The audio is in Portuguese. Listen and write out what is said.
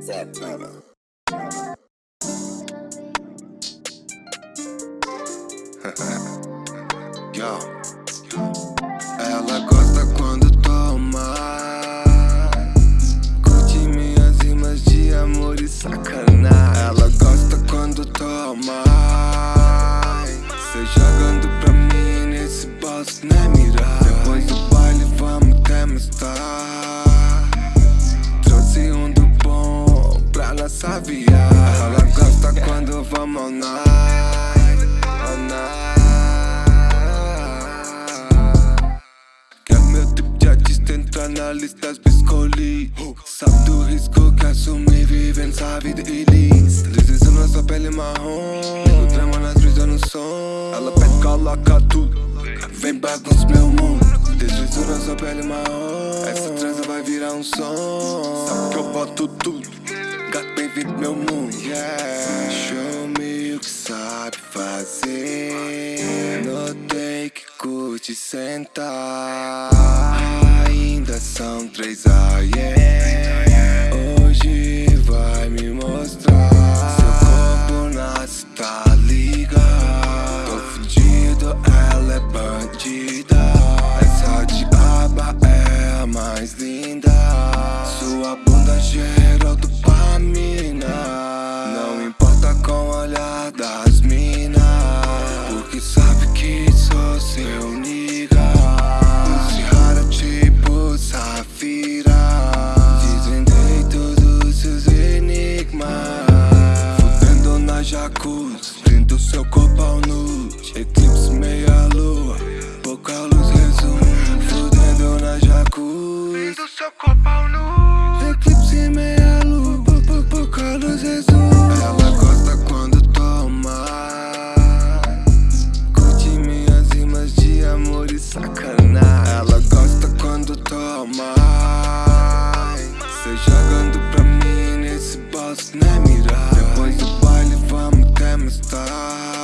Santana. Yo. Ela gosta quando toma Curte minhas rimas de amor e sacanagem Ela gosta quando toma Cê jogando pra mim nesse boss, né mirar ao night Ao night meu tipo de artista entrar na lista que escolhi Sabe do risco que assumi vivendo essa vida ilícita Deslizando sua pele marrom O drama nas brisas no som Ela pede, coloca tudo Vem bagunça meu mundo Deslizando sua pele marrom Essa trança vai virar um som Sabe que eu boto tudo Gato bem-vindo meu mundo yeah. Curte sentar Ainda são três a.m. Eclipse meia lua. Pouca luz resume Fudendo na jacuzzi. Brindo seu corpo ao nude Eclipse meia lua pou- pou- Pouca luz resume. Ela gosta quando toma. Curte minhas rimas de amor e sacanagem Ela gosta quando toma. Cê jogando pra mim nesse boss, né mirar Depois do baile vamos até mais tarde